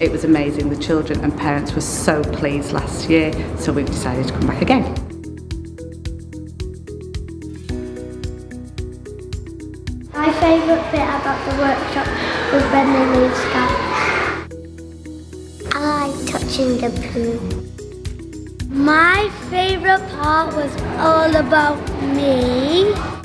It was amazing. The children and parents were so pleased last year, so we've decided to come back again. My favourite bit about the workshop was when they made sky. I like touching the poo. My favourite part was all about me.